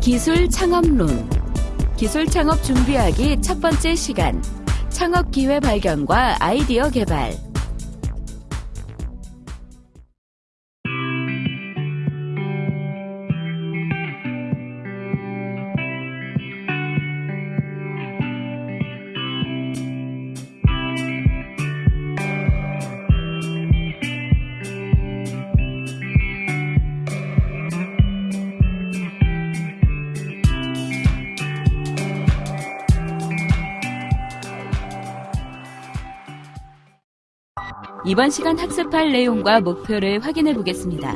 기술 창업론. 기술 창업 준비하기 첫 번째 시간. 창업 기회 발견과 아이디어 개발 이번 시간 학습할 내용과 목표를 확인해 보겠습니다.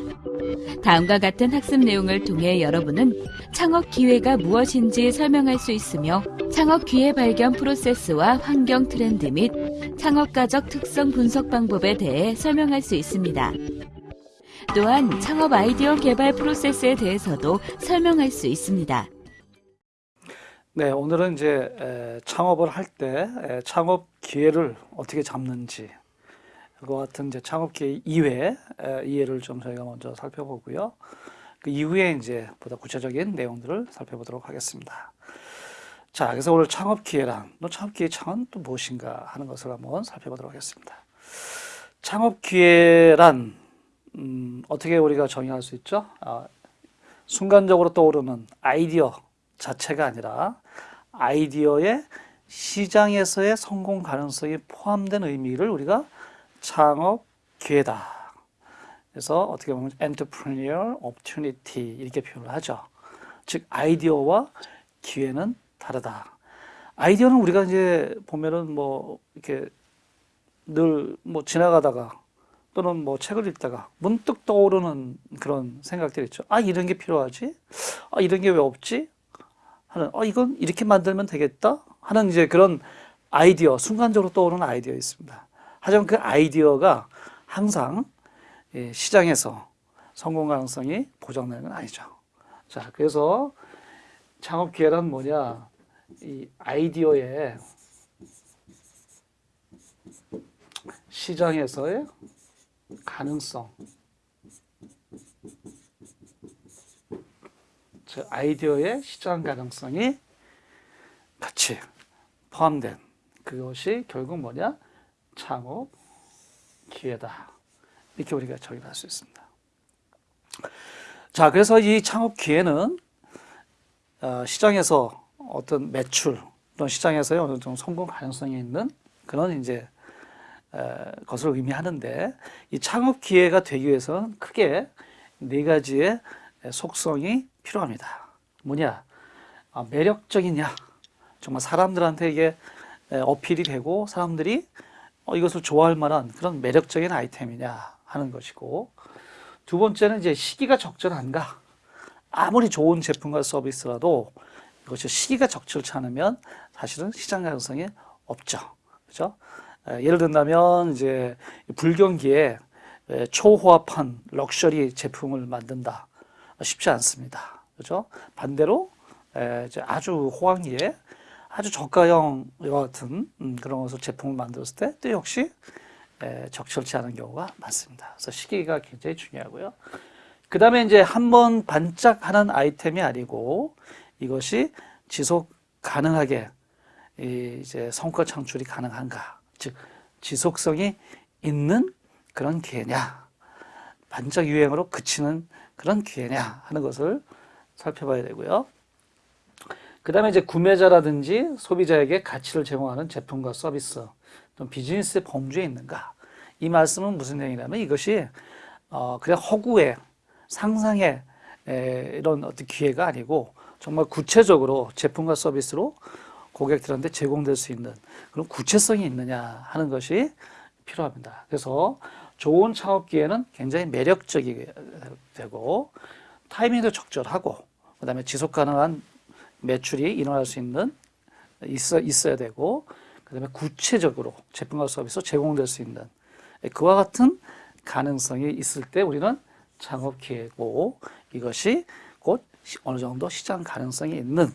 다음과 같은 학습 내용을 통해 여러분은 창업 기회가 무엇인지 설명할 수 있으며 창업 기회 발견 프로세스와 환경 트렌드 및 창업가적 특성 분석 방법에 대해 설명할 수 있습니다. 또한 창업 아이디어 개발 프로세스에 대해서도 설명할 수 있습니다. 네, 오늘은 이제 에, 창업을 할 때 창업 기회를 어떻게 잡는지 그와 같은 이제 창업 기회 이외 이해를 좀 저희가 먼저 살펴보고요. 그 이후에 이제 보다 구체적인 내용들을 살펴보도록 하겠습니다. 자, 그래서 오늘 창업 기회란, 너 창업 기회 창은 또 무엇인가 하는 것을 한번 살펴보도록 하겠습니다. 창업 기회란 음, 어떻게 우리가 정의할 수 있죠? 아, 순간적으로 떠오르는 아이디어 자체가 아니라 아이디어의 시장에서의 성공 가능성이 포함된 의미를 우리가 창업 기회다. 그래서 어떻게 보면 entrepreneur opportunity 이렇게 표현을 하죠. 즉 아이디어와 기회는 다르다. 아이디어는 우리가 이제 보면은 뭐 이렇게 늘 뭐 지나가다가 또는 뭐 책을 읽다가 문득 떠오르는 그런 생각들이 있죠. 아 이런 게 필요하지? 아 이런 게 왜 없지? 하는 어 이건 이렇게 만들면 되겠다 하는 이제 그런 아이디어 순간적으로 떠오르는 아이디어 있습니다. 하지만 그 아이디어가 항상 예, 시장에서 성공 가능성이 보장되는 건 아니죠. 자, 그래서 창업 기회란 뭐냐? 이 아이디어의 시장에서의 가능성. 즉 아이디어의 시장 가능성이 같이 포함된 그것이 결국 뭐냐? 창업 기회다. 이렇게 우리가 정의할 수 있습니다. 자, 그래서 이 창업 기회는 어, 시장에서 어떤 매출 또는 시장에서의 어느 정도 성공 가능성이 있는 그런 이제 것을 의미하는데 이 창업 기회가 되기 위해서는 크게 네 가지의 속성이 필요합니다. 뭐냐? 아, 매력적이냐? 정말 사람들한테 이게 어필이 되고 사람들이 어, 이것을 좋아할 만한 그런 매력적인 아이템이냐 하는 것이고 두 번째는 이제 시기가 적절한가? 아무리 좋은 제품과 서비스라도 이것이 시기가 적절치 않으면 사실은 시장 가능성이 없죠. 그죠? 예를 든다면 이제 불경기에 초호합한 럭셔리 제품을 만든다. 쉽지 않습니다. 그죠? 반대로 아주 호황기에 아주 저가형 과 같은 음, 그런 것을 제품을 만들었을 때 또 역시 적절치 않은 경우가 많습니다. 그래서 시기가 굉장히 중요하고요. 그 다음에 이제 한 번 반짝하는 아이템이 아니고 이것이 지속 가능하게 이제 성과 창출이 가능한가, 즉 지속성이 있는 그런 기회냐, 반짝 유행으로 그치는 그런 기회냐 하는 것을 살펴봐야 되고요. 그 다음에 이제 구매자라든지 소비자에게 가치를 제공하는 제품과 서비스, 또 비즈니스의 범주에 있는가. 이 말씀은 무슨 내용이냐면 이것이 어 그냥 허구의 상상의 에, 이런 어떤 기회가 아니고 정말 구체적으로 제품과 서비스로 고객들한테 제공될 수 있는 그런 구체성이 있느냐 하는 것이 필요합니다. 그래서 좋은 창업 기회는 굉장히 매력적이게 되고 타이밍도 적절하고 그 다음에 지속 가능한 매출이 일어날 수 있는 있어 있어야 되고 그 다음에 구체적으로 제품과 서비스 제공될 수 있는 그와 같은 가능성이 있을 때 우리는 창업 기회고 이것이 곧 어느 정도 시장 가능성이 있는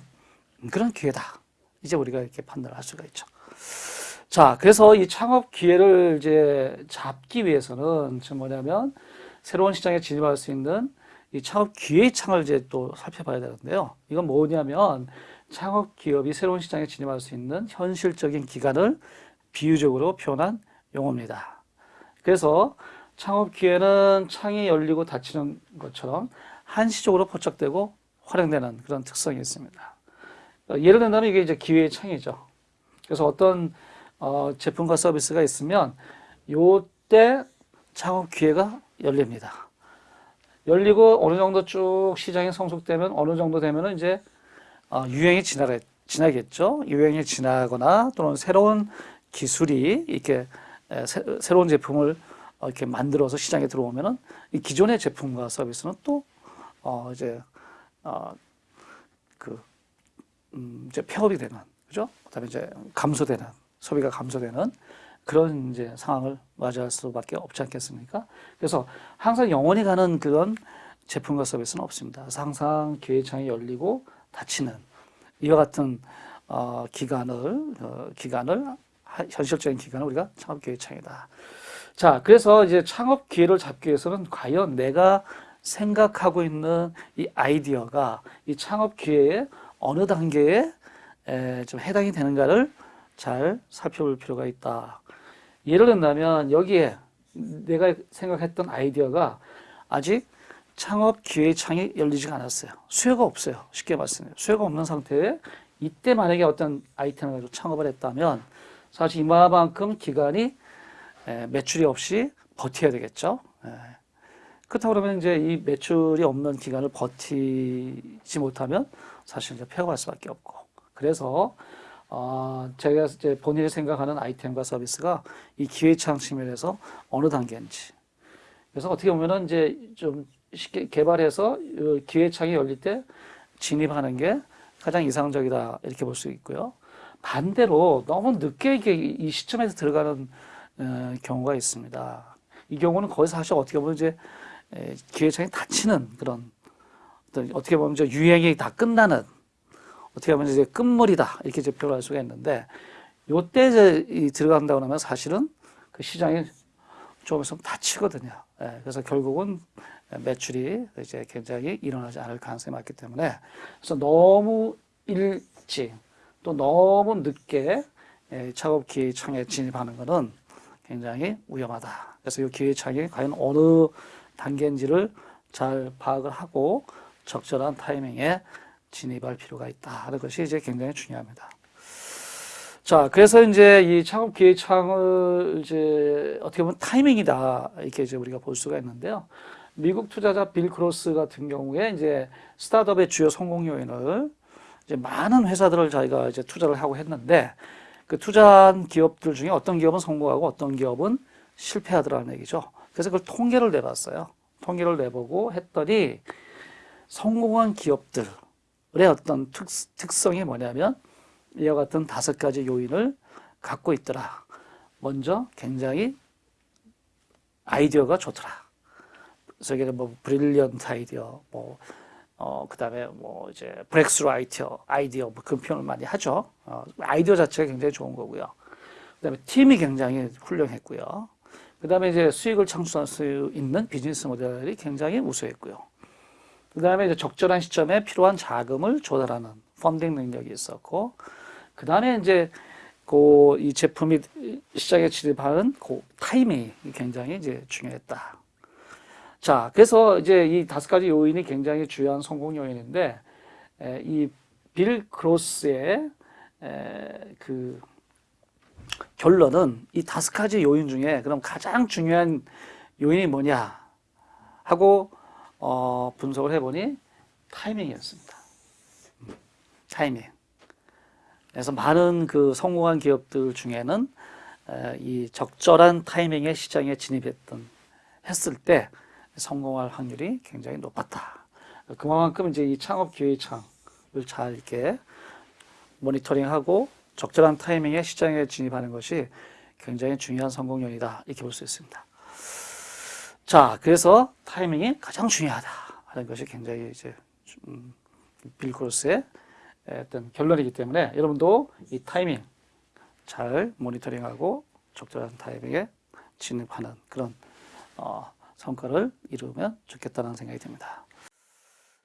그런 기회다 이제 우리가 이렇게 판단을 할 수가 있죠. 자, 그래서 이 창업 기회를 이제 잡기 위해서는 지금 뭐냐면 새로운 시장에 진입할 수 있는 이 창업 기회의 창을 이제 또 살펴봐야 되는데요. 이건 뭐냐면 창업 기업이 새로운 시장에 진입할 수 있는 현실적인 기간을 비유적으로 표현한 용어입니다. 그래서 창업 기회는 창이 열리고 닫히는 것처럼 한시적으로 포착되고 활용되는 그런 특성이 있습니다. 어, 예를 든다면 이게 이제 기회의 창이죠. 그래서 어떤 어, 제품과 서비스가 있으면 요때 창업 기회가 열립니다. 열리고 어느 정도 쭉 시장이 성숙되면 어느 정도 되면은 이제 어, 유행이 지나겠, 지나겠죠. 유행이 지나거나 또는 새로운 기술이 이렇게 에, 새, 새로운 제품을 어, 이렇게 만들어서 시장에 들어오면은 이 기존의 제품과 서비스는 또 어, 이제 어, 그 음, 이제 폐업이 되는 그죠? 그다음에 이제 감소되는 소비가 감소되는 그런 이제 상황을 맞이할 수밖에 없지 않겠습니까? 그래서 항상 영원히 가는 그런 제품과 서비스는 없습니다. 항상 기회창이 열리고 닫히는 이와 같은 어, 기간을 어, 기간을 하- 현실적인 기간을 우리가 창업 기회 창이다. 자, 그래서 이제 창업 기회를 잡기 위해서는 과연 내가 생각하고 있는 이 아이디어가 이 창업 기회의 어느 단계에 에, 좀 해당이 되는가를 잘 살펴볼 필요가 있다. 예를 든다면 여기에 내가 생각했던 아이디어가 아직 창업 기회 창이 열리지가 않았어요. 수요가 없어요. 쉽게 말씀해요. 수요가 없는 상태에 이때 만약에 어떤 아이템을 가지고 창업을 했다면 사실 이만큼 기간이 에, 매출이 없이 버텨야 되겠죠. 에. 그렇다고 그러면 이제 이 매출이 없는 기간을 버티지 못하면 사실 이제 폐업할 수밖에 없고. 그래서 어, 제가 이제 본인이 생각하는 아이템과 서비스가 이 기회창 측면에서 어느 단계인지. 그래서 어떻게 보면은 이제 좀 쉽게 개발해서 이 기회 창이 열릴 때 진입하는 게 가장 이상적이다 이렇게 볼 수 있고요. 반대로 너무 늦게 이 시점에서 들어가는 어, 경우가 있습니다. 이 경우는 거기서 사실 어떻게 보면 이제 에, 기회창이 닫히는 그런 어떻게 보면 이제 유행이 다 끝나는 어떻게 보면 이제 끝물이다 이렇게 이제 표현할 수가 있는데 요때 이제 이 들어간다고 하면 사실은 그 시장이 좀 있으면 닫히거든요. 예, 그래서 결국은 매출이 이제 굉장히 일어나지 않을 가능성이 많기 때문에 그래서 너무 일찍 또 너무 늦게 예, 작업 기회 창에 진입하는 것은 굉장히 위험하다. 그래서 이 기회 창이 과연 어느 단계인지를 잘 파악을 하고 적절한 타이밍에 진입할 필요가 있다 하는 것이 이제 굉장히 중요합니다. 자, 그래서 이제 이 창업 기회 창을 이제 어떻게 보면 타이밍이다 이렇게 이제 우리가 볼 수가 있는데요. 미국 투자자 빌 그로스 같은 경우에 이제 스타트업의 주요 성공 요인을 이제 많은 회사들을 자기가 이제 투자를 하고 했는데 그 투자한 기업들 중에 어떤 기업은 성공하고 어떤 기업은 실패하더라는 얘기죠. 그래서 그걸 통계를 내봤어요. 통계를 내보고 했더니 성공한 기업들의 어떤 특, 특성이 뭐냐면 이와 같은 다섯 가지 요인을 갖고 있더라. 먼저 굉장히 아이디어가 좋더라. 이게 뭐 brilliant 아이디어, 뭐 어, 그 다음에 뭐 이제 breakthrough 아이디어, 아이디어, 뭐 그런 표현을 많이 하죠. 어, 아이디어 자체가 굉장히 좋은 거고요. 그 다음에 팀이 굉장히 훌륭했고요. 그 다음에 이제 수익을 창출할 수 있는 비즈니스 모델이 굉장히 우수했고요. 그 다음에 이제 적절한 시점에 필요한 자금을 조달하는 펀딩 능력이 있었고, 그 다음에 이제 그 이 제품이 시장에 진입하는 그 타이밍이 굉장히 이제 중요했다. 자, 그래서 이제 이 다섯 가지 요인이 굉장히 중요한 성공 요인인데, 에, 이빌 크로스의 에, 그 결론은 이 다섯 가지 요인 중에 그럼 가장 중요한 요인이 뭐냐 하고 어, 분석을 해보니 타이밍이었습니다. 음, 타이밍. 그래서 많은 그 성공한 기업들 중에는 에, 이 적절한 타이밍에 시장에 진입했던 했을 때 성공할 확률이 굉장히 높았다. 그만큼 이제 이 창업 기회 창을 잘 이렇게 모니터링하고 적절한 타이밍에 시장에 진입하는 것이 굉장히 중요한 성공 요인이다. 이렇게 볼 수 있습니다. 자, 그래서 타이밍이 가장 중요하다 하는 것이 굉장히 이제 음, 빌 크로스의 어떤 결론이기 때문에 여러분도 이 타이밍 잘 모니터링하고 적절한 타이밍에 진입하는 그런 어, 성과를 이루면 좋겠다는 생각이 듭니다.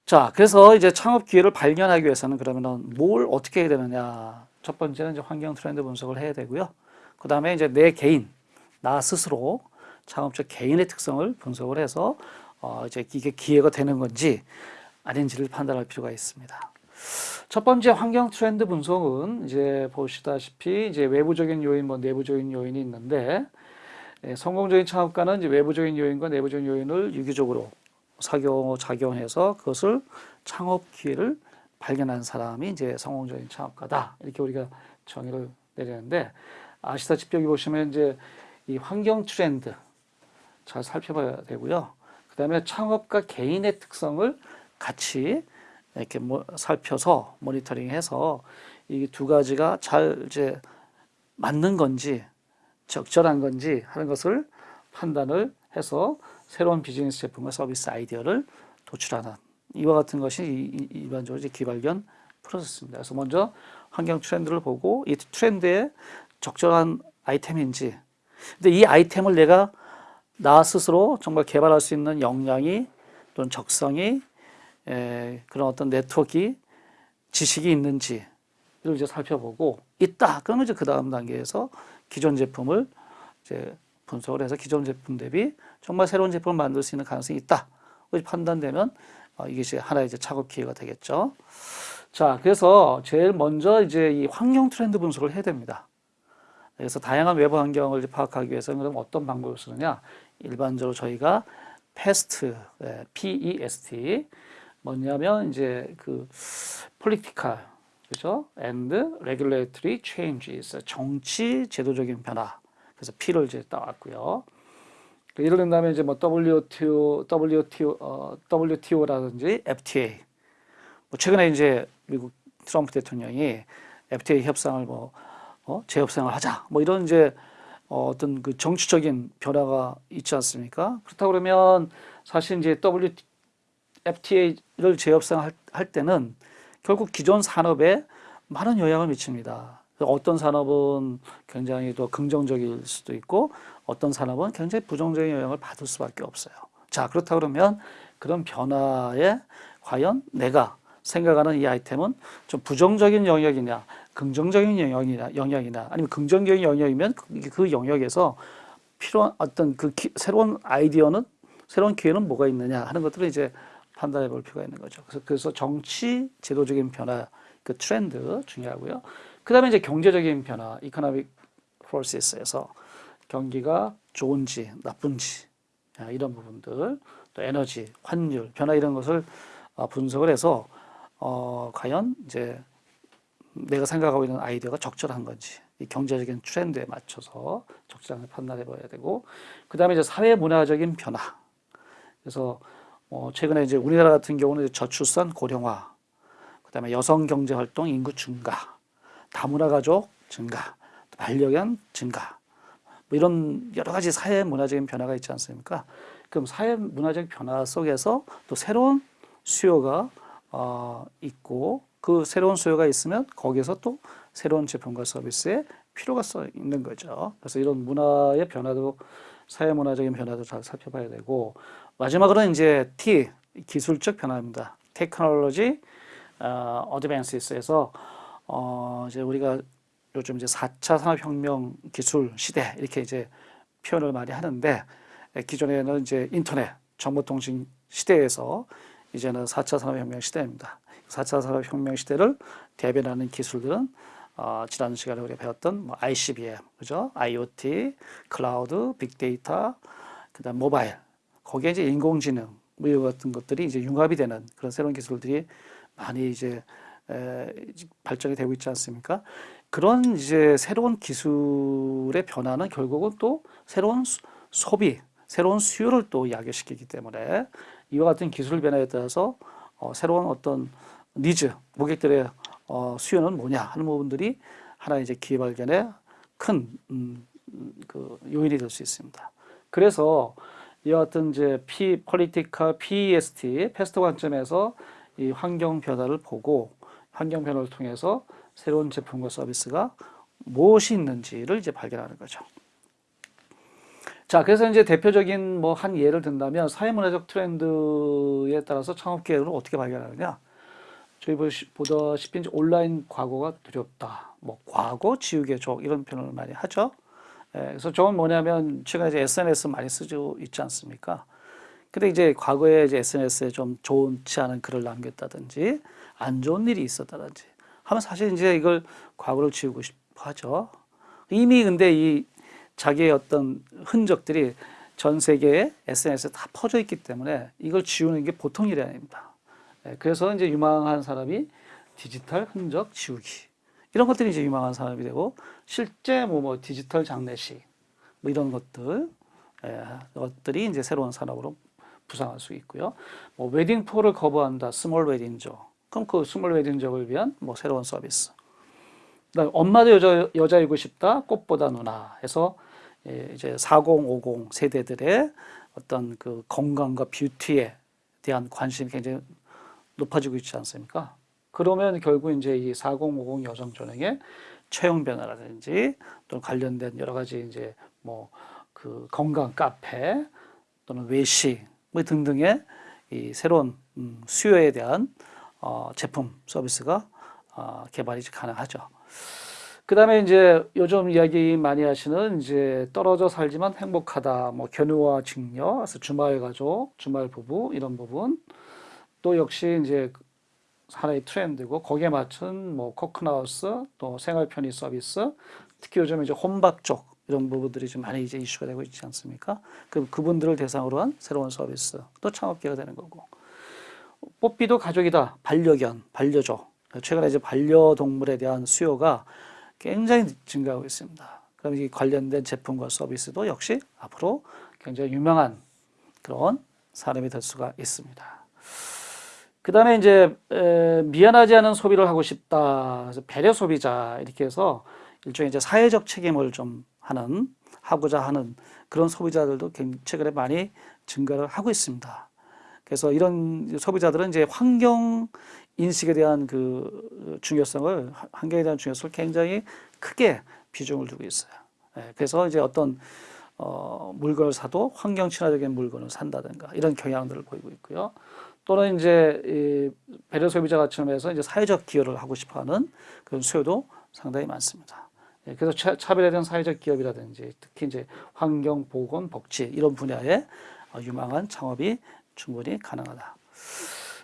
자, 그래서 이제 창업 기회를 발견하기 위해서는 그러면은 뭘 어떻게 해야 되느냐? 첫 번째는 이제 환경 트렌드 분석을 해야 되고요. 그 다음에 이제 내 개인, 나 스스로 창업적 개인의 특성을 분석을 해서 어, 이제 이게 기회가 되는 건지 아닌지를 판단할 필요가 있습니다. 첫 번째 환경 트렌드 분석은 이제 보시다시피 이제 외부적인 요인, 뭐 내부적인 요인이 있는데 예, 성공적인 창업가는 이제 외부적인 요인과 내부적인 요인을 유기적으로 작용, 작용해서 그것을 창업 기회를 발견한 사람이 이제 성공적인 창업가다. 이렇게 우리가 정의를 내리는데 아시다시피 여기 보시면 이제 이 환경 트렌드 잘 살펴봐야 되고요. 그 다음에 창업가 개인의 특성을 같이 이렇게 뭐 살펴서 모니터링해서 이 두 가지가 잘 이제 맞는 건지 적절한 건지 하는 것을 판단을 해서 새로운 비즈니스 제품과 서비스 아이디어를 도출하는 이와 같은 것이 일반적으로 이제 기발견 프로세스입니다. 그래서 먼저 환경 트렌드를 보고 이 트렌드에 적절한 아이템인지 근데 이 아이템을 내가 나 스스로 정말 개발할 수 있는 역량이 또는 적성이 에, 그런 어떤 네트워크 지식이 있는지 이를 이제 살펴보고 있다. 그러면 이제 그 다음 단계에서 기존 제품을 이제 분석을 해서 기존 제품 대비 정말 새로운 제품을 만들 수 있는 가능성이 있다. 판단되면 어, 이게 이제 하나의 이제 작업 기회가 되겠죠. 자, 그래서 제일 먼저 이제 이 환경 트렌드 분석을 해야 됩니다. 그래서 다양한 외부 환경을 파악하기 위해서는 그럼 어떤 방법을 쓰느냐? 일반적으로 저희가 PEST, 예, P-E-S-T 뭐냐면 이제 그 political 그죠? and regulatory changes 정치 제도적인 변화. 그래서 P를 이제 따왔고요. 그 예를 든다면 이제 뭐 WTO, WTO, 어, WTO라든지 FTA. 뭐 최근에 이제 미국 트럼프 대통령이 FTA 협상을 뭐 어, 재협상을 하자. 뭐 이런 이제 어, 어떤 그 정치적인 변화가 있지 않습니까? 그렇다 그러면 사실 이제 WT, FTA를 재협상할 할 때는 결국 기존 산업에 많은 영향을 미칩니다. 어떤 산업은 굉장히 더 긍정적일 수도 있고 어떤 산업은 굉장히 부정적인 영향을 받을 수밖에 없어요. 자, 그렇다 그러면 그런 변화에 과연 내가 생각하는 이 아이템은 좀 부정적인 영역이냐, 긍정적인 영역이냐, 영역이나 아니면 긍정적인 영역이면 그- 그 영역에서 필요한 어떤 그 기- 새로운 아이디어는 새로운 기회는 뭐가 있느냐 하는 것들을 이제 판단해 볼 필요가 있는 거죠. 그래서, 그래서 정치 제도적인 변화, 그 트렌드 중요하고요. 그 다음에 이제 경제적인 변화, economic process에서 경기가 좋은지 나쁜지 아, 이런 부분들, 또 에너지, 환율, 변화 이런 것을 어, 분석을 해서 어, 과연 이제 내가 생각하고 있는 아이디어가 적절한 건지 이 경제적인 트렌드에 맞춰서 적절하게 판단해 봐야 되고 그 다음에 이제 사회 문화적인 변화 그래서 어, 최근에 이제 우리나라 같은 경우는 저출산 고령화 그 다음에 여성 경제 활동 인구 증가 다문화 가족 증가 또 반려견 증가 뭐 이런 여러 가지 사회 문화적인 변화가 있지 않습니까? 그럼 사회 문화적 변화 속에서 또 새로운 수요가 어, 있고 그 새로운 수요가 있으면 거기에서 또 새로운 제품과 서비스의 필요가 써 있는 거죠. 그래서 이런 문화의 변화도 사회 문화적인 변화도 잘 살펴봐야 되고 마지막으로는 이제 T 기술적 변화입니다. 테크놀로지 어, 어드밴스에서 어, 이제 우리가 요즘 이제 4차 산업혁명 기술 시대 이렇게 이제 표현을 많이 하는데 에, 기존에는 이제 인터넷 정보통신 시대에서 이제는 4차 산업혁명 시대입니다. 4차 산업혁명 시대를 대변하는 기술들은 어, 지난 시간에 우리가 배웠던 뭐 ICBM, 그죠? IoT, 클라우드, 빅데이터, 그다음 모바일, 거기에 이제 인공지능 뭐 이와 같은 것들이 이제 융합이 되는 그런 새로운 기술들이 많이 이제 에, 발전이 되고 있지 않습니까? 그런 이제 새로운 기술의 변화는 결국은 또 새로운 수- 소비, 새로운 수요를 또 야기시키기 때문에 이와 같은 기술 변화에 따라서 어, 새로운 어떤 니즈, 고객들의 어, 수요는 뭐냐 하는 부분들이 하나 이제 기회 발견의 큰 음, 음, 그 요인이 될 수 있습니다. 그래서 이와 같은 이제 P political PEST PEST 관점에서 이 환경 변화를 보고 환경 변화를 통해서 새로운 제품과 서비스가 무엇이 있는지를 이제 발견하는 거죠. 자, 그래서 이제 대표적인 뭐 한 예를 든다면 사회문화적 트렌드에 따라서 창업 기회를 어떻게 발견하느냐? 저희 보다시피 이제 온라인 과거가 두렵다. 뭐 과거 지우개 족 이런 표현을 많이 하죠. 예, 그래서 저건 뭐냐면 최근에 이제 SNS 많이 쓰고 있지 않습니까? 근데 이제 과거에 이제 SNS에 좀 좋지 않은 글을 남겼다든지 안 좋은 일이 있었다든지 하면 사실 이제 이걸 과거를 지우고 싶어 하죠. 이미 근데 이 자기의 어떤 흔적들이 전 세계에 SNS에 다 퍼져 있기 때문에 이걸 지우는 게 보통 일이 아닙니다. 예, 그래서 이제 유망한 사업이 디지털 흔적 지우기 이런 것들이 이제 유망한 사업이 되고 실제 뭐, 뭐 디지털 장례식 뭐 이런 것들 예, 것들이 이제 새로운 산업으로 부상할 수 있고요. 뭐 wedding poor를 거부한다, small wedding족. 그럼 그 small wedding족을 위한 뭐 새로운 서비스. 그다음 엄마도 여자 여자이고 싶다, 꽃보다 누나 해서 예, 이제 4050 세대들의 어떤 그 건강과 뷰티에 대한 관심이 굉장히 높아지고 있지 않습니까? 그러면 결국 이제 이 4050 여성 전형의 체형 변화라든지 또 관련된 여러 가지 이제 뭐 그 건강 카페 또는 외식 뭐 등등의 이 새로운 음, 수요에 대한 어, 제품 서비스가 어, 개발이 가능하죠. 그 다음에 이제 요즘 이야기 많이 하시는 이제 떨어져 살지만 행복하다, 뭐 견우와 직녀, 주말 가족, 주말 부부 이런 부분 또 역시 이제 하나의 트렌드고 거기에 맞춘 뭐 코크나우스 또 생활 편의 서비스 특히 요즘 이제 혼밥 쪽 이런 부분들이 좀 많이 이제 이슈가 되고 있지 않습니까? 그 그분들을 대상으로 한 새로운 서비스 또 창업기가 되는 거고 뽀삐도 가족이다 반려견 반려조 최근에 이제 반려동물에 대한 수요가 굉장히 증가하고 있습니다. 그럼 이 관련된 제품과 서비스도 역시 앞으로 굉장히 유명한 그런 사람이 될 수가 있습니다. 그 다음에 이제 에, 미안하지 않은 소비를 하고 싶다. 배려 소비자 이렇게 해서 일종의 이제 사회적 책임을 좀 하는 하고자 하는 그런 소비자들도 굉- 최근에 많이 증가를 하고 있습니다. 그래서 이런 소비자들은 이제 환경 인식에 대한 그 중요성을 환경에 대한 중요성을 굉장히 크게 비중을 두고 있어요. 예, 그래서 이제 어떤 어, 물건을 사도 환경 친화적인 물건을 산다든가 이런 경향들을 보이고 있고요. 또는 이제 이 배려 소비자 가치점에서 이제 사회적 기여를 하고 싶어하는 그런 수요도 상당히 많습니다. 예, 그래서 차, 차별에 대한 사회적 기업이라든지 특히 이제 환경, 보건, 복지 이런 분야에 어, 유망한 창업이 충분히 가능하다.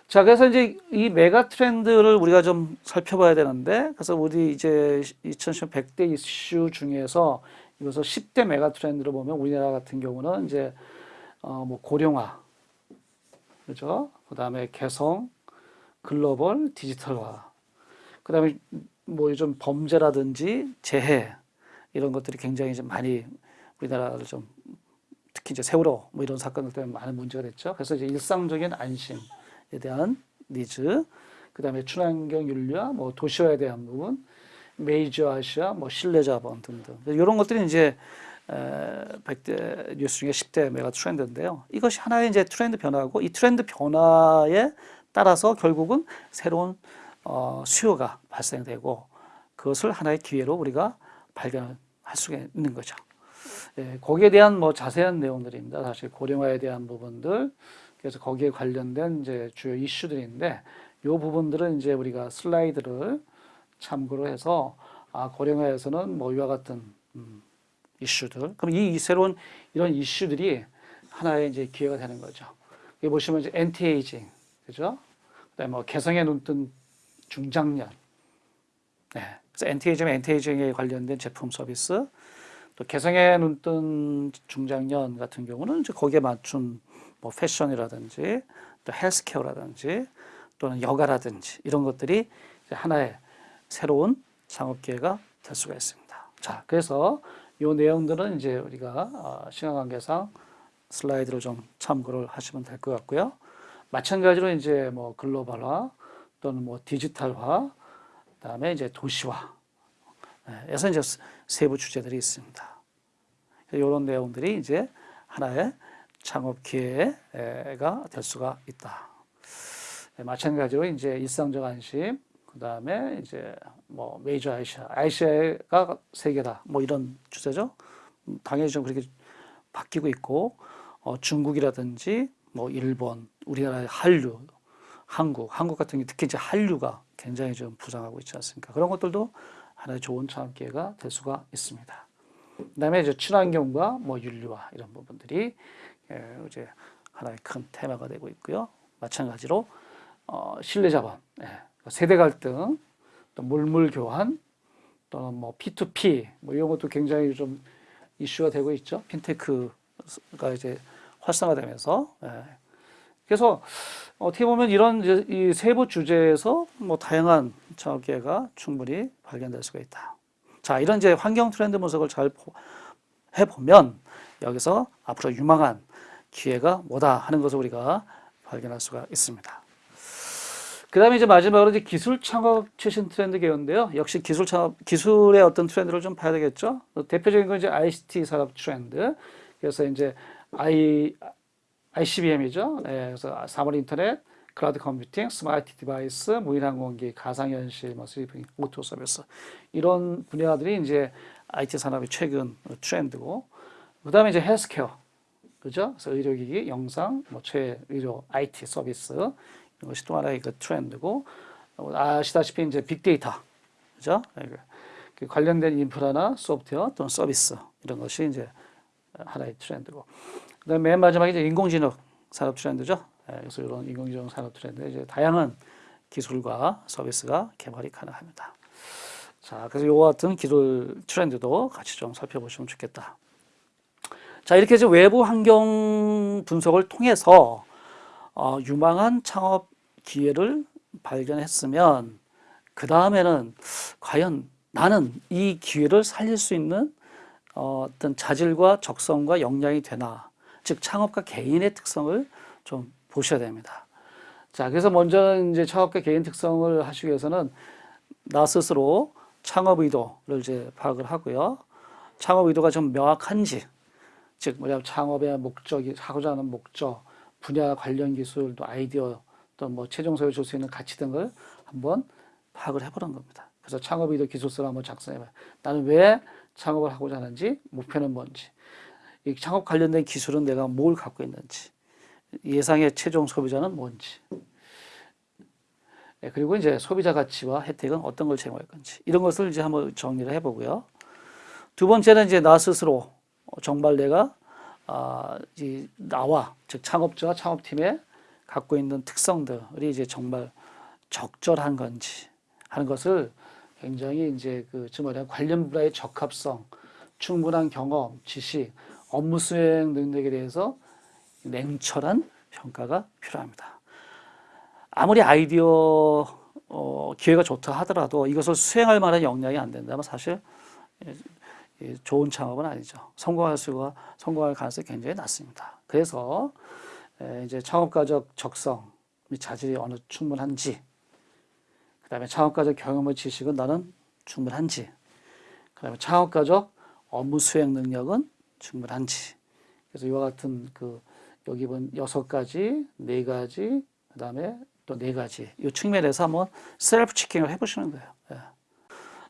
자, 그래서 이제 이 메가 트렌드를 우리가 좀 살펴봐야 되는데, 그래서 우리 이제 2010 100대 이슈 중에서 이것을 10대 메가 트렌드로 보면 우리나라 같은 경우는 이제 어, 뭐 고령화, 그죠? 그 다음에 개성, 글로벌, 디지털화. 그 다음에 뭐 요즘 범죄라든지 재해 이런 것들이 굉장히 좀 많이 우리나라를 좀 특히 이제 세월호 뭐 이런 사건들 때문에 많은 문제가 됐죠. 그래서 이제 일상적인 안심에 대한 니즈, 그 다음에 친환경 윤리와 뭐 도시화에 대한 부분, 메이저 아시아, 뭐 신뢰 자본 등등 이런 것들이 이제 에, 100대 뉴스 중에 10대 메가 트렌드인데요. 이것이 하나의 이제 트렌드 변화고 이 트렌드 변화에 따라서 결국은 새로운 어, 수요가 발생되고 그것을 하나의 기회로 우리가 발견할 수가 있는 거죠. 예, 거기에 대한 뭐 자세한 내용들입니다. 사실 고령화에 대한 부분들, 그래서 거기에 관련된 이제 주요 이슈들인데, 이 부분들은 이제 우리가 슬라이드를 참고로 해서 아, 고령화에서는 뭐 이와 같은 음, 이슈들, 그럼 이, 이 새로운 이런 이슈들이 하나의 이제 기회가 되는 거죠. 여기 보시면 이제 엔티에이징, 그죠? 그다음에 뭐 개성에 눈뜬 중장년, 네. 그래서 anti-aging, anti-aging에 관련된 제품 서비스, 또 개성에 눈뜬 중장년 같은 경우는 이제 거기에 맞춘 뭐 패션이라든지 또 healthcare라든지 또는 여가라든지 이런 것들이 하나의 새로운 창업 기회가 될 수가 있습니다. 자, 그래서 이 내용들은 이제 우리가 어, 시간 관계상 슬라이드를 좀 참고를 하시면 될 것 같고요. 마찬가지로 이제 뭐 글로벌화 또는 뭐 디지털화, 그다음에 이제 도시화 에서 이제 세부 주제들이 있습니다. 이런 내용들이 이제 하나의 창업 기회가 될 수가 있다. 네, 마찬가지로 이제 일상적 안심, 그 다음에 이제 뭐 메이저 아시아, 아시아가 세계다, 뭐 이런 주제죠. 음, 당연히 좀 그렇게 바뀌고 있고 어, 중국이라든지 뭐 일본, 우리나라의 한류, 한국, 한국 같은 게 특히 이제 한류가 굉장히 좀 부상하고 있지 않습니까? 그런 것들도 하나의 좋은 창업 기회가 될 수가 있습니다. 그다음에 이제 친환경과 뭐 윤리화 이런 부분들이 예, 이제 하나의 큰 테마가 되고 있고요. 마찬가지로 어, 신뢰 자본, 예, 세대 갈등, 또 물물 교환, 또는 뭐 P2P 뭐 이런 것도 굉장히 좀 이슈가 되고 있죠. 핀테크가 이제 활성화되면서 예. 그래서 어떻게 보면 이런 이 세부 주제에서 뭐 다양한 기회가 충분히 발견될 수가 있다. 자, 이런 이제 환경 트렌드 분석을 잘 보- 해보면 여기서 앞으로 유망한 기회가 뭐다 하는 것을 우리가 발견할 수가 있습니다. 그 다음에 이제 마지막으로 이제 기술 창업 최신 트렌드 개요인데요. 역시 기술 창업, 기술의 어떤 트렌드를 좀 봐야 되겠죠. 대표적인 건 이제 ICT 산업 트렌드. 그래서 이제 I, ICBM이죠. 예, 그래서 사물 인터넷, cloud computing, smart device, 무인항공기, 가상현실, 뭐 스리핑, 오토 서비스 이런 분야들이 이제 IT 산업의 최근 트렌드고, 그 다음에 이제 헬스케어, 그죠? 그래서 의료기기, 영상, 뭐 최의료 IT 서비스 이런 것이 또 하나의 그 트렌드고, 어, 아시다시피 이제 빅데이터, 그죠? 예, 그- 그 관련된 인프라나 소프트웨어 또는 서비스 이런 것이 이제 하나의 트렌드고, 그다음에 맨 마지막에 이제 인공지능 산업 트렌드죠. 예, 그래서 이런 인공지능 산업 트렌드 이제 다양한 기술과 서비스가 개발이 가능합니다. 자, 그래서 이와 같은 기술 트렌드도 같이 좀 살펴보시면 좋겠다. 자, 이렇게 이제 외부 환경 분석을 통해서 어, 유망한 창업 기회를 발견했으면 그 다음에는 과연 나는 이 기회를 살릴 수 있는 어, 어떤 자질과 적성과 역량이 되나 즉 창업가 개인의 특성을 좀 보셔야 됩니다. 자, 그래서 먼저 이제 창업가 개인 특성을 하시기 위해서는 나 스스로 창업 의도를 이제 파악을 하고요. 창업 의도가 좀 명확한지, 즉 뭐냐면 창업의 목적이 하고자 하는 목적, 분야 관련 기술, 또 아이디어, 또 뭐 최종 소유 줄수 있는 가치 등을 한번 파악을 해보는 겁니다. 그래서 창업 의도 기술서를 한번 작성해봐요. 나는 왜 창업을 하고자 하는지, 목표는 뭔지, 이 창업 관련된 기술은 내가 뭘 갖고 있는지, 예상의 최종 소비자는 뭔지, 예, 그리고 이제 소비자 가치와 혜택은 어떤 걸 제공할 건지 이런 것을 이제 한번 정리를 해보고요. 두 번째는 이제 나 스스로 어, 정말 내가 아, 이 나와 즉 창업자와 창업팀에 갖고 있는 특성들이 이제 정말 적절한 건지 하는 것을 굉장히 이제 그 뭐냐 관련 분야의 적합성, 충분한 경험, 지식, 업무 수행 능력에 대해서 냉철한 평가가 필요합니다. 아무리 아이디어 어, 기회가 좋다 하더라도 이것을 수행할 만한 역량이 안 된다면 사실 좋은 창업은 아니죠. 성공할 수가 성공할 가능성이 굉장히 낮습니다. 그래서 에, 이제 창업가적 적성 및 자질이 어느 충분한지, 그 다음에 창업가적 경험과 지식은 나는 충분한지, 그 다음에 창업가적 업무 수행 능력은 충분한지. 그래서 이와 같은 그 여기 본 여섯 가지, 네 가지, 그 다음에 또 네 가지 이 측면에서 한번 셀프 체킹을 해보시는 거예요. 예.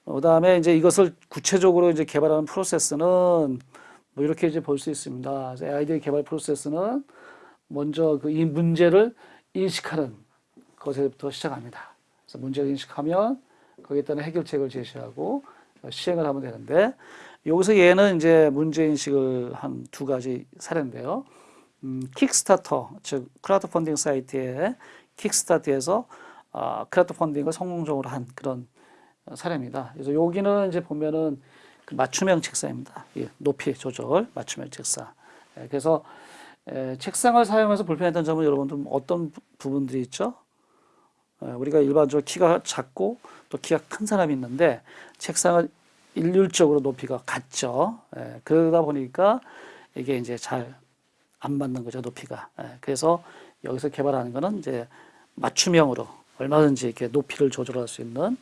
어, 그다음에 이제 이것을 구체적으로 이제 개발하는 프로세스는 뭐 이렇게 이제 볼 수 있습니다. 아이디어 개발 프로세스는 먼저 그 이 문제를 인식하는 것에부터 시작합니다. 그래서 문제를 인식하면 거기에 따른 해결책을 제시하고 시행을 하면 되는데 여기서 얘는 이제 문제 인식을 한 두 가지 사례인데요. 음, Kickstarter 즉 크라우드 펀딩 사이트에 Kickstart에서 아, 크라우드 펀딩을 성공적으로 한 그런 사례입니다. 그래서 여기는 이제 보면은 그 맞춤형 책상입니다. 예, 높이 조절 맞춤형 책상. 예, 그래서 에, 책상을 사용해서 불편했던 점은 여러분들 어떤 부- 부분들이 있죠? 에, 우리가 일반적으로 키가 작고 또 키가 큰 사람이 있는데 책상은 일률적으로 높이가 같죠. 에, 그러다 보니까 이게 이제 잘 안 맞는 거죠, 높이가. 에, 그래서 여기서 개발하는 거는 이제 맞춤형으로 얼마든지 이렇게 높이를 조절할 수 있는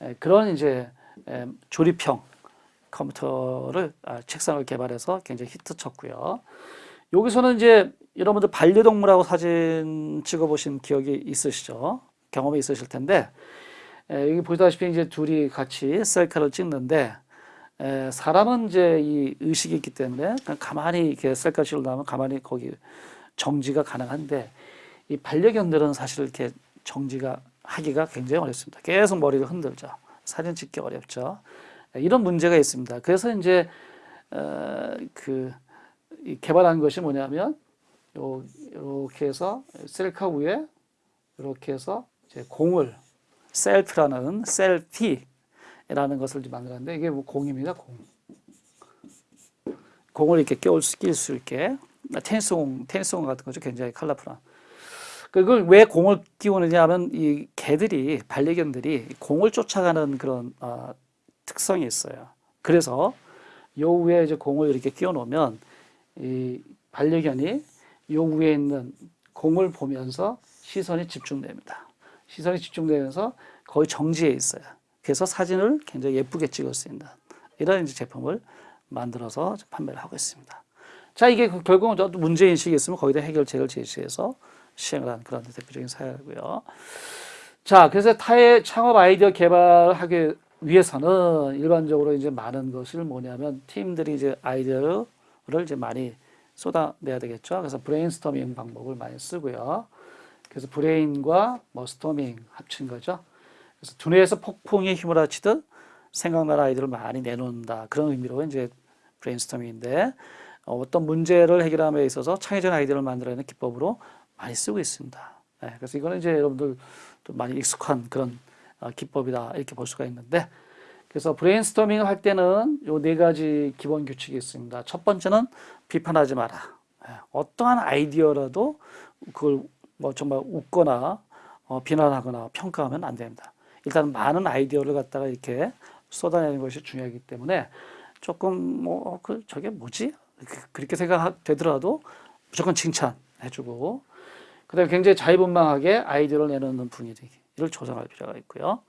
에, 그런 이제 에, 조립형 컴퓨터를 아, 책상을 개발해서 굉장히 히트 쳤고요. 여기서는 이제 여러분들 반려동물하고 사진 찍어보신 기억이 있으시죠? 경험이 있으실 텐데 에, 여기 보시다시피 이제 둘이 같이 셀카를 찍는데 에, 사람은 이제 이 의식이 있기 때문에 가만히 이렇게 셀카 찍으려면 가만히 거기 정지가 가능한데 이 반려견들은 사실 이렇게 정지가 하기가 굉장히 어렵습니다. 계속 머리를 흔들죠. 사진 찍기 어렵죠. 에, 이런 문제가 있습니다. 그래서 이제 어, 그이 개발한 것이 뭐냐면 요 이렇게 해서 셀카 위에 이렇게 해서 이제 공을 셀프라는 셀피라는 것을 만들었는데 이게 뭐 공입니다. 공. 공을 이렇게 끼울 수, 끼울 수 있게 테니스공, 테니스공 같은 거죠. 굉장히 컬러풀한. 그걸 왜 공을 끼우느냐 하면 이 개들이 반려견들이 공을 쫓아가는 그런 어, 특성이 있어요. 그래서 요 위에 이제 공을 이렇게 끼워 놓으면 이 반려견이 요 위에 있는 공을 보면서 시선이 집중됩니다. 시선이 집중되면서 거의 정지해 있어요. 그래서 사진을 굉장히 예쁘게 찍을 수 있는 이런 제품을 만들어서 판매를 하고 있습니다. 자, 이게 그 결국은 문제인식이 있으면 거기다 해결책을 제시해서 시행을 한 그런 대표적인 사례고요. 자, 그래서 타의 창업 아이디어 개발을 하기 위해서는 일반적으로 이제 많은 것을 뭐냐면 팀들이 이제 아이디어를 이제 많이 쏟아내야 되겠죠. 그래서 브레인스토밍 방법을 많이 쓰고요. 그래서 brain과 뭐 storming 합친 거죠. 그래서 두뇌에서 폭풍이 합치듯 생각나는 아이디어를 많이 내놓는다. 그런 의미로 이제 브레인스토밍인데 어떤 문제를 해결함에 있어서 창의적 아이디어를 만들어내는 기법으로 많이 쓰고 있습니다. 네, 그래서 이거는 이제 여러분들 또 많이 익숙한 그런 어, 기법이다 이렇게 볼 수가 있는데 그래서 브레인스토밍을 할 때는 요 네 가지 기본 규칙이 있습니다. 첫 번째는 비판하지 마라. 예, 어떠한 아이디어라도 그걸 뭐 정말 웃거나 어, 비난하거나 평가하면 안 됩니다. 일단 많은 아이디어를 갖다가 이렇게 쏟아내는 것이 중요하기 때문에 조금 뭐 그 저게 뭐지 그렇게 생각되더라도 무조건 칭찬해주고 그다음에 굉장히 자유분방하게 아이디어를 내놓는 분위기를 조성할 필요가 있고요.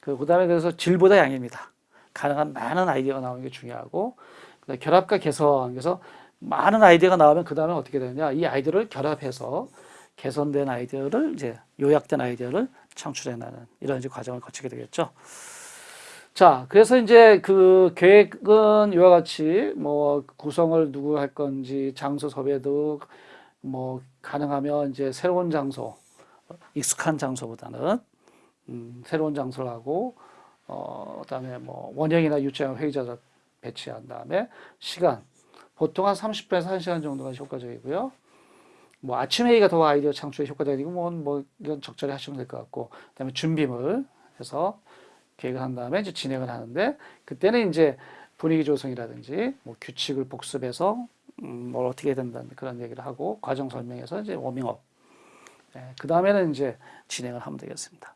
그 그다음에 그래서 질보다 양입니다. 가능한 많은 아이디어가 나오는 게 중요하고 결합과 개선 그래서 많은 아이디어가 나오면 그 다음에 어떻게 되느냐 이 아이디어를 결합해서 개선된 아이디어를 이제 요약된 아이디어를 창출해내는 이런 이제 과정을 거치게 되겠죠. 자, 그래서 이제 그 계획은 이와 같이 뭐 구성을 누구 할 건지 장소 섭외도 뭐 가능하면 이제 새로운 장소, 익숙한 장소보다는 음, 새로운 장소를 하고 어, 그다음에 뭐 원형이나 유치원 회의자를 배치한 다음에 시간 보통 한 30분에서 1시간 정도가 효과적이고요. 뭐 아침 회의가 더 아이디어 창출에 효과적이고 뭐, 뭐 이런 적절히 하시면 될 것 같고 그다음에 준비물 해서 계획을 한 다음에 이제 진행을 하는데 그때는 이제 분위기 조성이라든지 뭐 규칙을 복습해서 음, 뭘 어떻게 해야 된다는 그런 얘기를 하고 과정 설명해서 이제 워밍업. 네, 그 다음에는 이제 진행을 하면 되겠습니다.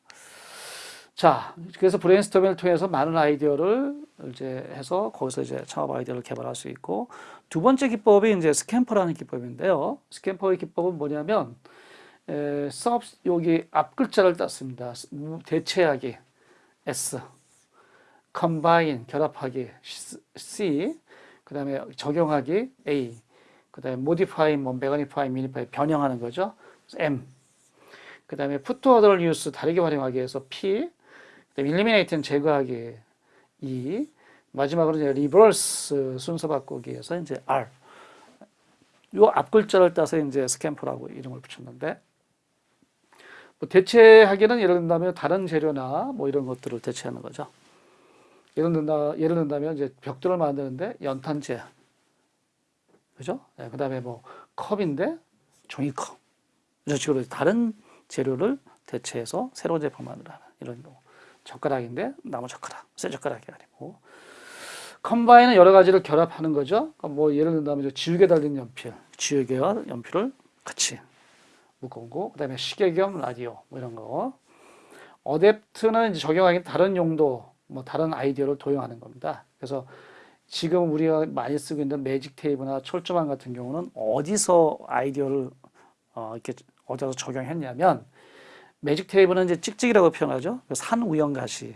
자, 그래서 브레인스토밍을 통해서 많은 아이디어를 이제 해서 거기서 이제 창업 아이디어를 개발할 수 있고 두 번째 기법이 이제 스캠퍼라는 기법인데요. 스캠퍼의 기법은 뭐냐면 에, 서 여기 앞 글자를 땄습니다. 대체하기 S, combine 결합하기 C, 그 다음에 적용하기 A, 그 다음에 modify, 뭐 magnify, minify 변형하는 거죠. M, 그 다음에 put other use 다르게 활용하기 위해서 P, eliminate는 제거하기 E, 마지막으로 이제 reverse 순서 바꾸기에서 이제 R. 요 앞글자를 따서 이제 스캠프라고 이름을 붙였는데 뭐 대체하기는 예를 든다면 다른 재료나 뭐 이런 것들을 대체하는 거죠. 예를 든다 예를 든다면 이제 벽돌을 만드는데 연탄재, 그죠? 네, 그다음에 뭐 컵인데 종이컵 이런 식으로 다른 재료를 대체해서 새로운 제품을 만들어 하는 이런 경우. 젓가락인데 나무 젓가락, 쇠 젓가락이 아니고 컴바인은 여러 가지를 결합하는 거죠. 그러니까 뭐 예를 든다면 지우개 달린 연필, 지우개와 연필을 같이 묶어고 그다음에 시계 겸 라디오 뭐 이런 거. 어댑트는 적용하기 다른 용도, 뭐 다른 아이디어를 도용하는 겁니다. 그래서 지금 우리가 많이 쓰고 있는 매직 테이프나 철조망 같은 경우는 어디서 아이디어를 어, 이렇게 어디서 적용했냐면 매직 테이프는 이제 찍찍이라고 표현하죠. 그 산 우엉가시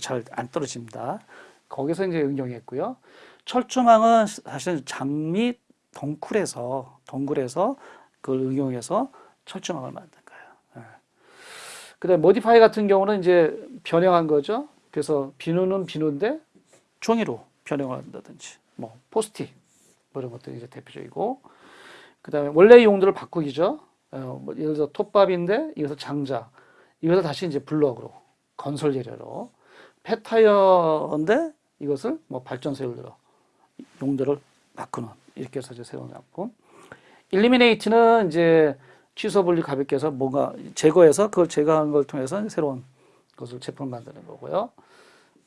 잘 안 떨어집니다. 거기서 이제 응용했고요. 철조망은 사실은 장미 덩굴에서 덩굴에서 그걸 응용해서 철조망을 만든 거예요. 예. 그다음에 modify 같은 경우는 이제 변형한 거죠. 그래서 비누는 비누인데 종이로 변형을 한다든지 뭐 포스티 뭐 이런 것들이 이제 대표적이고 그 다음에 원래 용도를 바꾸기죠. 어, 뭐 예를 들어 톱밥인데 이것을 장자 이것을 다시 이제 블럭으로 건설 재료로 폐타이어인데 이것을 뭐 발전소 예를 들어 용도를 바꾸는 이렇게 해서 이제 작품. 일리미네이트는 이제 취소 분리 가볍게 해서 뭔가 제거해서 그걸 제거하는 걸 통해서 새로운 것을 제품을 만드는 거고요.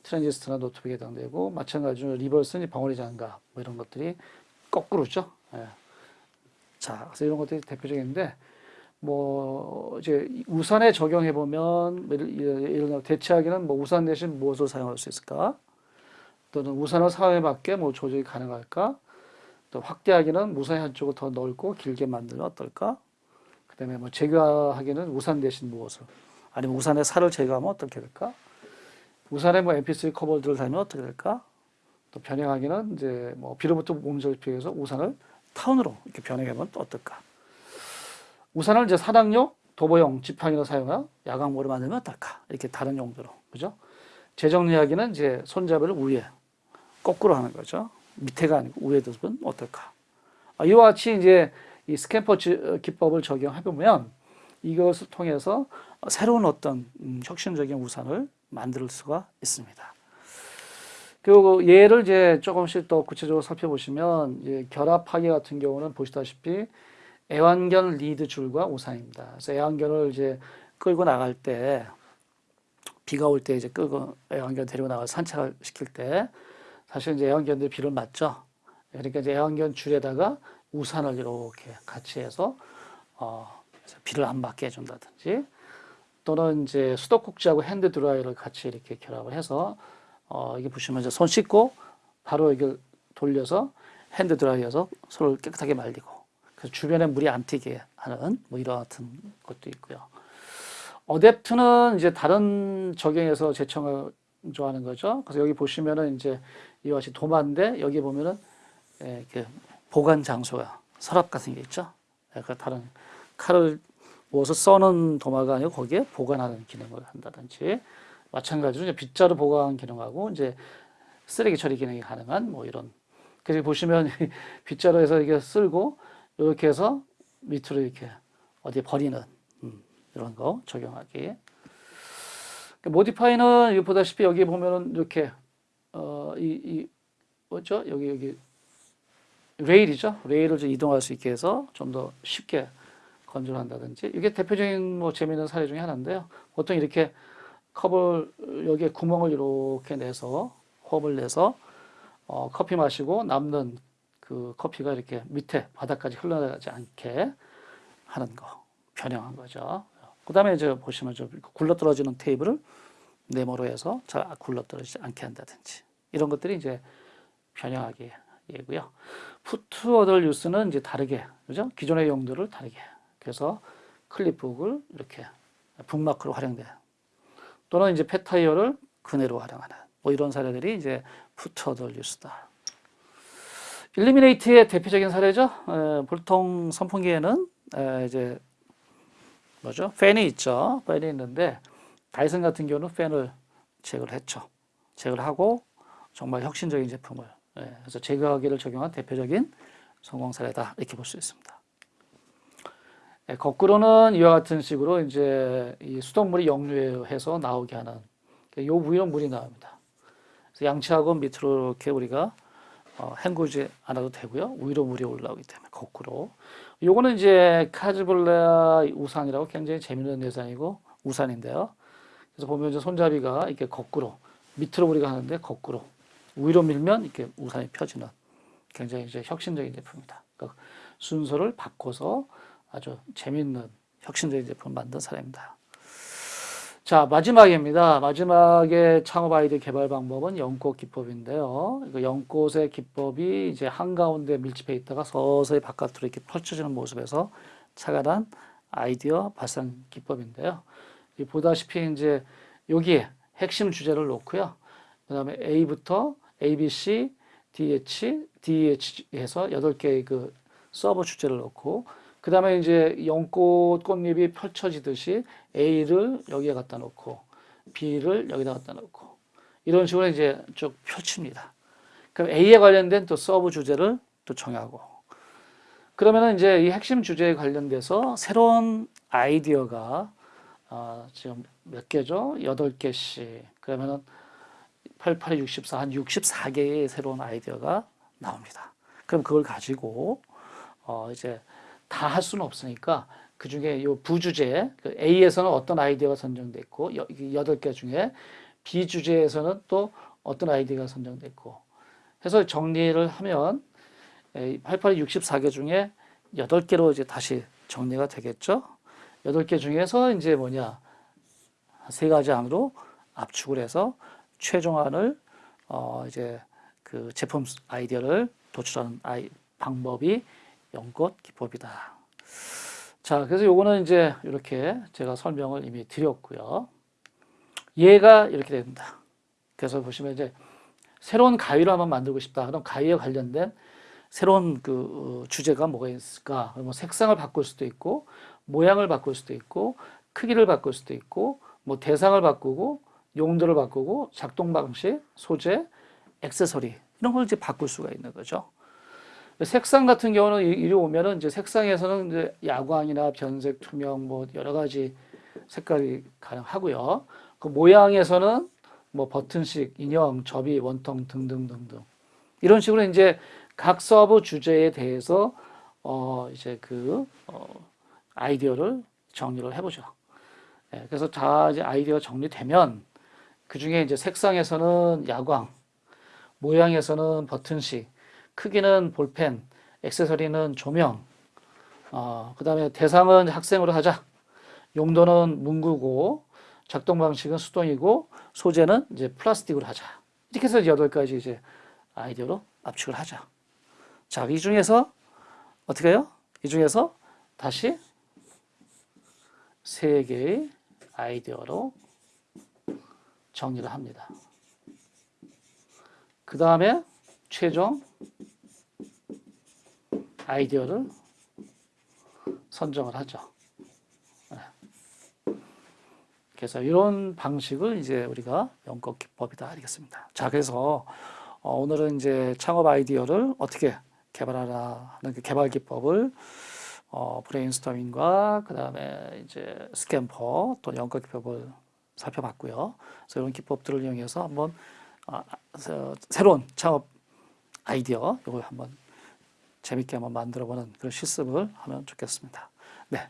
트랜지스터나 노트북에 해당되고 마찬가지로 리버스는 벙어리 장갑 뭐 이런 것들이 거꾸로죠. 예. 자, 그래서 이런 것들이 대표적인데 뭐 이제 우산에 적용해 보면 예를 들어 대체하기는 뭐 우산 대신 무엇을 사용할 수 있을까? 또는 우산을 사회에 맞게 뭐 조절이 가능할까? 또 확대하기는 우산의 한쪽을 더 넓고 길게 만들면 어떨까? 그다음에 뭐 제거하기는 우산 대신 무엇을 아니면 우산의 살을 제거하면 어떻게 될까? 우산에 뭐 MP3 커버들을 달면 어떻게 될까? 또 변형하기는 이제 뭐 비로부터 몸을 피해서 우산을 타운으로 이렇게 변형하면 또 어떨까? 우산을 이제 사당용, 도보용, 지팡이로 사용하여 야광모를 만들면 어떨까? 이렇게 다른 용도로 그죠? 재정리하기는 이제 손잡이를 위에 거꾸로 하는 거죠. 밑에가 아니고 위에 두면 어떨까? 아, 이와 같이 이제 이 SCAMPER 지- 어, 기법을 적용해 보면 이것을 통해서 새로운 어떤 음, 혁신적인 우산을 만들 수가 있습니다. 그리고 얘를 이제 조금씩 더 구체적으로 살펴보시면 이제 결합하기 같은 경우는 보시다시피 애완견 lead 줄과 우산입니다. 그래서 애완견을 이제 끌고 나갈 때 비가 올 때 이제 끌고 애완견 데리고 나가 산책을 시킬 때 사실 이제 애완견들이 비를 맞죠. 그러니까 이제 애완견 줄에다가 우산을 이렇게 같이 해서 어, 비를 안 맞게 해준다든지 또는 이제 수도꼭지하고 핸드 드라이어를 같이 이렇게 결합을 해서 어, 이게 보시면 이제 손 씻고 바로 이걸 돌려서 핸드 드라이어에서 손을 깨끗하게 말리고 그래서 주변에 물이 안 튀게 하는 뭐 이런 같은 것도 있고요. adapt는 이제 다른 적용에서 제청을 좋아하는 거죠. 그래서 여기 보시면은 이제 이와 같이 도마인데 여기 보면은 예, 그 보관 장소가 서랍 같은 게 있죠. 예, 그 다른 칼을 모아서 써는 도마가 아니고 거기에 보관하는 기능을 한다든지 마찬가지로 이제 빗자루 보관 기능하고 이제 쓰레기 처리 기능이 가능한 뭐 이런 그래서 보시면 빗자루에서 이게 쓸고 이렇게 해서 밑으로 이렇게 어디에 버리는 음, 이런 거 적용하기. 모디파이는 여기 보다시피 여기 보면은 이렇게 어 이 이 뭐죠 여기 여기 레일이죠 레일을 좀 이동할 수 있게 해서 좀 더 쉽게 건조한다든지 이게 대표적인 뭐 재미있는 사례 중에 하나인데요. 보통 이렇게 컵을 여기에 구멍을 이렇게 내서 홉을 내서 어, 커피 마시고 남는 그 커피가 이렇게 밑에 바닥까지 흘러나가지 않게 하는 거 변형한 거죠. 그 다음에 이제 보시면 좀 굴러 떨어지는 테이블을 네모로 해서 잘 굴러 떨어지지 않게 한다든지 이런 것들이 이제 변형하기 예고요. 푸트 어덜 유스는 이제 다르게 그죠? 기존의 용도를 다르게 그래서 클립북을 이렇게 북마크로 활용돼 또는 이제 폐타이어를 그네로 활용하는 뭐 이런 사례들이 이제 푸트 어덜 유스다. 일리미네이트의 대표적인 사례죠. 에, 보통 선풍기에는 에, 이제 뭐죠? 팬이 있죠. 팬이 있는데 다이슨 같은 경우는 팬을 제거를 했죠. 제거를 하고 정말 혁신적인 제품을 예, 그래서 제거하기를 적용한 대표적인 성공 사례다 이렇게 볼 수 있습니다. 예, 거꾸로는 이와 같은 식으로 이제 이 수돗물이 역류해서 나오게 하는 요 위로 물이 나옵니다. 양치하고 밑으로 이렇게 우리가 어, 헹구지 않아도 되고요. 위로 물이 올라오기 때문에 거꾸로. 요거는 이제 카즈블레아 우산이라고 굉장히 재미있는 대상이고 우산인데요. 그래서 보면 이제 손잡이가 이렇게 거꾸로 밑으로 우리가 하는데 거꾸로 위로 밀면 이렇게 우산이 펴지는 굉장히 이제 혁신적인 제품이다. 그러니까 순서를 바꿔서 아주 재미있는 혁신적인 제품을 만든 사람입니다. 자 마지막입니다. 마지막에 창업 아이디어 개발 방법은 연꽃 기법인데요. 이거 연꽃의 기법이 이제 한 가운데 밀집해 있다가 서서히 바깥으로 이렇게 펼쳐지는 모습에서 차가난 아이디어 발산 기법인데요. 이 보다시피 이제 여기에 핵심 주제를 놓고요. 그 다음에 A부터 A, B, C, D, H, D, H 해서 여덟 개의 그 서버 주제를 놓고 그 다음에 이제 연꽃 꽃잎이 펼쳐지듯이 A를 여기에 갖다 놓고 B를 여기다 갖다 놓고 이런 식으로 이제 쭉 펼칩니다. 그럼 A에 관련된 또 sub 주제를 또 정하고 그러면은 이제 이 핵심 주제에 관련돼서 새로운 아이디어가 어, 지금 몇 개죠? 8개씩. 그러면은 88, 64, 한 64개의 새로운 아이디어가 나옵니다. 그럼 그걸 가지고 어, 이제 다 할 수는 없으니까 그 중에 요 부주제, 그 A에서는 어떤 아이디어가 선정됐고, 여덟 개 중에 B 주제에서는 또 어떤 아이디어가 선정됐고, 해서 정리를 하면 88이 64개 중에 8개로 이제 다시 정리가 되겠죠. 8개 중에서 이제 뭐냐, 세 가지 항으로 압축을 해서 최종안을 어 이제 그 제품 아이디어를 도출하는 아이 방법이 연꽃 기법이다. 자, 그래서 요거는 이제 이렇게 제가 설명을 이미 드렸고요. 얘가 이렇게 됩니다. 그래서 보시면 이제 새로운 가위를 한번 만들고 싶다. 그럼 가위에 관련된 새로운 그 주제가 뭐가 있을까? 뭐 색상을 바꿀 수도 있고, 모양을 바꿀 수도 있고, 크기를 바꿀 수도 있고, 뭐 대상을 바꾸고, 용도를 바꾸고, 작동 방식, 소재, 액세서리 이런 걸 이제 바꿀 수가 있는 거죠. 색상 같은 경우는 이- 이리 오면은 이제 색상에서는 이제 야광이나 변색, 투명 뭐 여러 가지 색깔이 가능하고요. 그 모양에서는 뭐 버튼식, 인형, 접이, 원통 등등등등 이런 식으로 이제 각 sub 주제에 대해서 어 이제 그 어, 아이디어를 정리를 해보죠. 예, 그래서 다 이제 아이디어가 정리되면 그 중에 이제 색상에서는 야광, 모양에서는 버튼식, 크기는 볼펜, 액세서리는 조명, 어, 그 다음에 대상은 학생으로 하자. 용도는 문구고, 작동 방식은 수동이고, 소재는 이제 플라스틱으로 하자. 이렇게 해서 여덟 가지 이제 아이디어로 압축을 하자. 자, 이 중에서 어떻게 해요? 이 중에서 다시 세 개의 아이디어로 정리를 합니다. 그 다음에 최종 아이디어를 선정을 하죠. 네. 그래서 이런 방식을 이제 우리가 연꽃 기법이다 하겠습니다. 자, 그래서 어, 오늘은 이제 창업 아이디어를 어떻게 개발하라 하는 그 개발 기법을 어, 브레인스토밍과 그 다음에 이제 SCAMPER 또 연꽃 기법을 살펴봤고요. 그래서 이런 기법들을 이용해서 한번 아, 서- 새로운 창업 아이디어 이걸 한번 재밌게 한번 만들어보는 그런 실습을 하면 좋겠습니다. 네,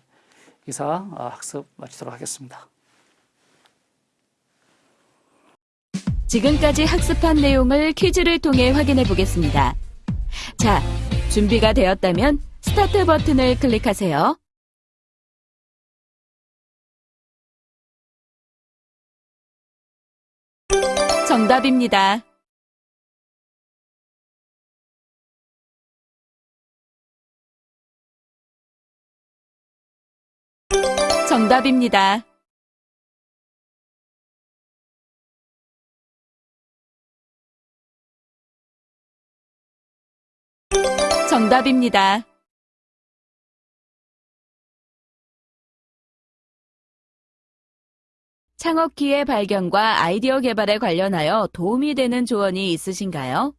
이상 아, 학습 마치도록 하겠습니다. 지금까지 학습한 내용을 퀴즈를 통해 확인해 보겠습니다. 자, 준비가 되었다면 스타트 버튼을 클릭하세요. 정답입니다. 정답입니다. 정답입니다. 창업 기회 발견과 아이디어 개발에 관련하여 도움이 되는 조언이 있으신가요?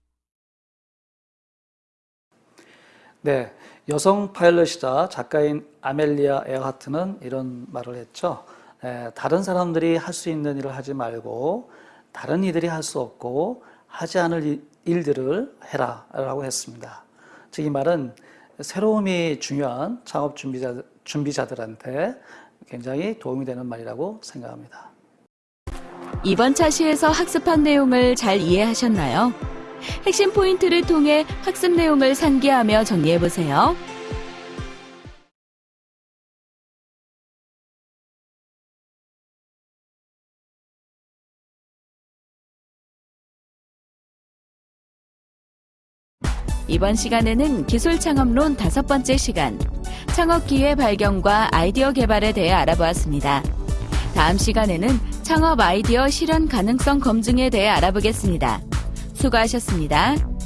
네, 여성 파일럿이자 작가인 아멜리아 에어하트는 이런 말을 했죠. 에, 다른 사람들이 할 수 있는 일을 하지 말고 다른 이들이 할 수 없고 하지 않을 일- 일들을 해라 라고 했습니다. 즉 이 말은 새로움이 중요한 창업 준비자, 준비자들한테 굉장히 도움이 되는 말이라고 생각합니다. 이번 차시에서 학습한 내용을 잘 이해하셨나요? 핵심 포인트를 통해 학습 내용을 상기하며 정리해 보세요. 이번 시간에는 기술 창업론 다섯 번째 시간, 창업 기회 발견과 아이디어 개발에 대해 알아보았습니다. 다음 시간에는 창업 아이디어 실현 가능성 검증에 대해 알아보겠습니다. 수고하셨습니다.